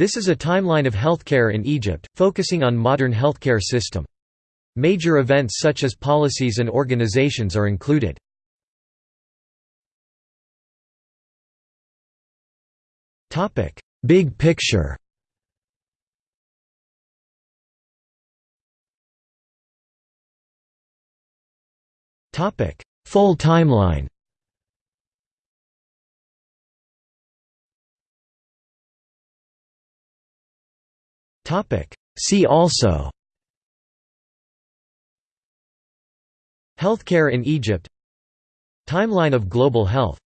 This is a timeline of healthcare in Egypt, focusing on modern healthcare system. Major events such as policies and organizations are included. Big picture Full timeline See also. Healthcare in Egypt. Timeline of global health